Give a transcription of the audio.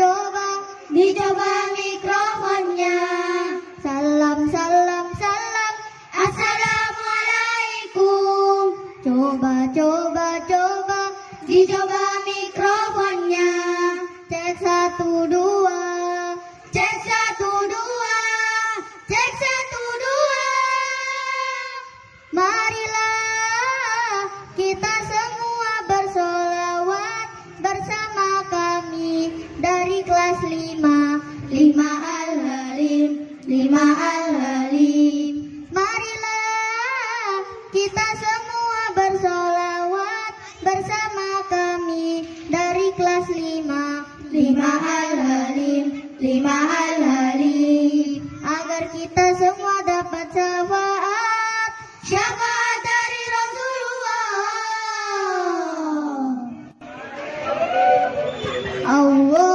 Dicoba mikrofonnya. Salam, salam, salam. Assalamualaikum. Coba, coba, coba. Dicoba mikrofonnya. Cek satu, dua. Kelas lima. Lima al-halim. Lima al-halim. Marilah kita semua bersolawat bersama kami dari kelas lima. Lima al-halim. Lima al-halim. Agar kita semua dapat syafaat Syafaat dari Rasulullah. Allahumma